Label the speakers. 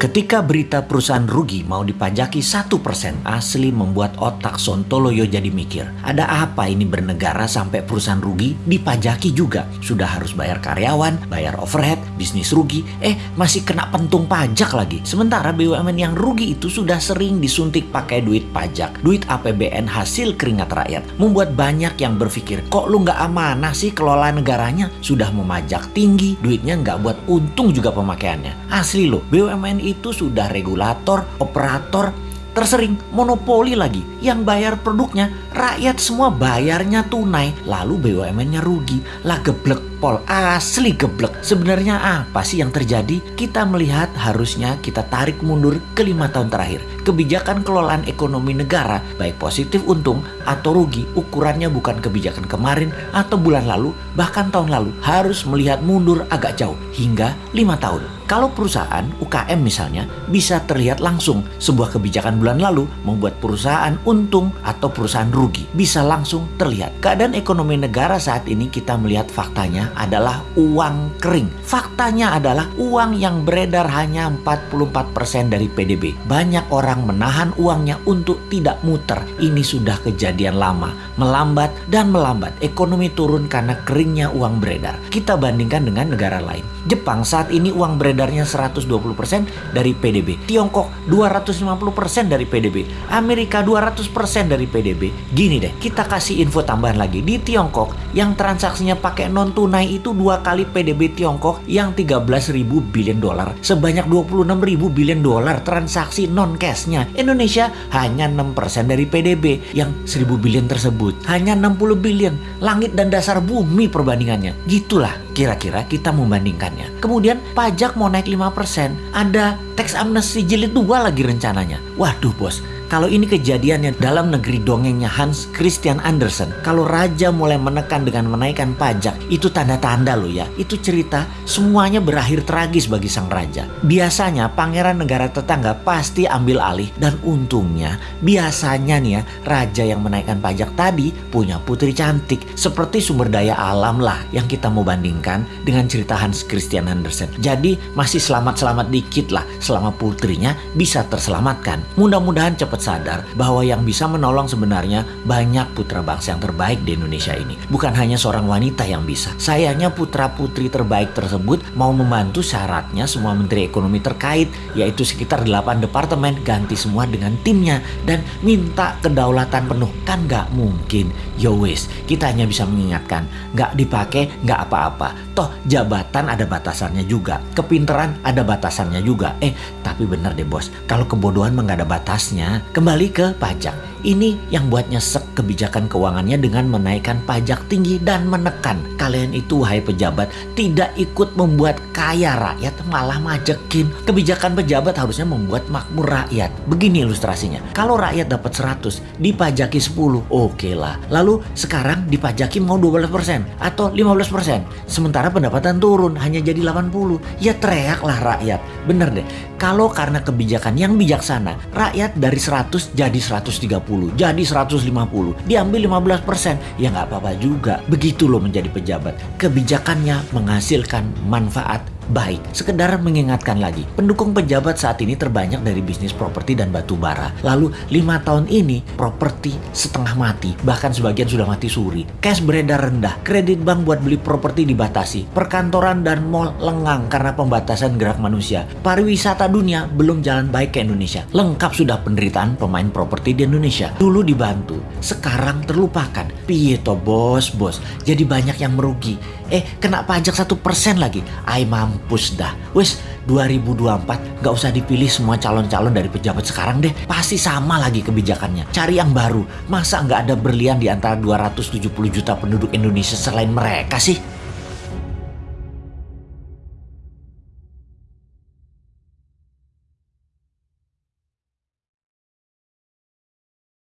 Speaker 1: Ketika berita perusahaan rugi mau dipajaki satu persen, asli membuat otak Sontoloyo jadi mikir. Ada apa ini bernegara sampai perusahaan rugi dipajaki juga? Sudah harus bayar karyawan, bayar overhead, bisnis rugi, eh masih kena pentung pajak lagi. Sementara BUMN yang rugi itu sudah sering disuntik pakai duit pajak, duit APBN hasil keringat rakyat. Membuat banyak yang berpikir, kok lu nggak amanah sih kelola negaranya? Sudah memajak tinggi, duitnya nggak buat untung juga pemakaiannya. Asli loh, BUMN itu sudah regulator, operator, tersering monopoli lagi. Yang bayar produknya, rakyat semua bayarnya tunai. Lalu BUMN-nya rugi. Lah geblek pol, asli geblek. Sebenarnya apa sih yang terjadi? Kita melihat harusnya kita tarik mundur ke lima tahun terakhir. Kebijakan kelolaan ekonomi negara, baik positif untung atau rugi, ukurannya bukan kebijakan kemarin atau bulan lalu, bahkan tahun lalu, harus melihat mundur agak jauh, hingga lima tahun. Kalau perusahaan UKM misalnya bisa terlihat langsung sebuah kebijakan bulan lalu membuat perusahaan untung atau perusahaan rugi bisa langsung terlihat. Keadaan ekonomi negara saat ini kita melihat faktanya adalah uang kering. Faktanya adalah uang yang beredar hanya 44% dari PDB. Banyak orang menahan uangnya untuk tidak muter. Ini sudah kejadian lama, melambat dan melambat. Ekonomi turun karena keringnya uang beredar. Kita bandingkan dengan negara lain. Jepang saat ini uang beredar beredarnya 120% dari PDB. Tiongkok 250% dari PDB. Amerika 200% dari PDB. Gini deh, kita kasih info tambahan lagi. Di Tiongkok yang transaksinya pakai non tunai itu dua kali PDB Tiongkok yang 13.000 billion dolar. Sebanyak 26.000 billion dolar transaksi non cashnya. Indonesia hanya 6% dari PDB yang 1.000 billion tersebut. Hanya 60 billion. Langit dan dasar bumi perbandingannya. Gitulah kira-kira kita membandingkannya. Kemudian pajak naik 5%, ada teks amnesti jilid 2 lagi rencananya. Waduh bos, kalau ini kejadiannya dalam negeri dongengnya Hans Christian Andersen, kalau raja mulai menekan dengan menaikkan pajak, itu tanda-tanda loh ya. Itu cerita semuanya berakhir tragis bagi sang raja. Biasanya pangeran negara tetangga pasti ambil alih dan untungnya biasanya nih ya raja yang menaikkan pajak tadi punya putri cantik seperti sumber daya alam lah yang kita mau bandingkan dengan cerita Hans Christian Andersen. Jadi masih selamat-selamat dikit lah selama putrinya bisa terselamatkan. Mudah-mudahan cepat sadar bahwa yang bisa menolong sebenarnya banyak putra bangsa yang terbaik di Indonesia ini. Bukan hanya seorang wanita yang bisa. Sayangnya putra-putri terbaik tersebut mau membantu syaratnya semua menteri ekonomi terkait, yaitu sekitar 8 departemen ganti semua dengan timnya dan minta kedaulatan penuh. Kan nggak mungkin. Yo wis, kita hanya bisa mengingatkan, nggak dipakai nggak apa-apa. Toh jabatan ada batasannya juga, kepinteran ada batasannya juga. Eh, tapi bener deh bos, kalau kebodohan mah batasnya. Kembali ke pajak. Ini yang buat nyesek kebijakan keuangannya dengan menaikkan pajak tinggi dan menekan. Kalian itu wahai pejabat tidak ikut membuat kaya rakyat malah majekin. Kebijakan pejabat harusnya membuat makmur rakyat. Begini ilustrasinya. Kalau rakyat dapat 100 dipajaki 10 oke okay lah. Lalu sekarang dipajaki mau 12% atau 15%. Sementara pendapatan turun hanya jadi 80. Ya teriaklah rakyat. Bener deh. Kalau karena kebijakan yang bijaksana rakyat dari 100 jadi 130 jadi 150 diambil 15% ya nggak apa-apa juga. Begitu loh menjadi pejabat. Kebijakannya menghasilkan manfaat baik. Sekedar mengingatkan lagi, pendukung pejabat saat ini terbanyak dari bisnis properti dan batu bara. Lalu lima tahun ini properti setengah mati, bahkan sebagian sudah mati suri. Cash beredar rendah, kredit bank buat beli properti dibatasi, perkantoran dan mall lengang karena pembatasan gerak manusia. Pariwisata dunia belum jalan baik ke Indonesia. Lengkap sudah penderitaan pemain properti di Indonesia. Dulu dibantu, sekarang terlupakan. Piye to bos, bos. Jadi banyak yang merugi. Eh, kena pajak satu persen lagi. Ay mampu mampus dah. Wes 2024 gak usah dipilih semua calon-calon dari pejabat sekarang deh. Pasti sama lagi kebijakannya. Cari yang baru. Masa nggak ada berlian di antara 270 juta penduduk Indonesia selain mereka sih?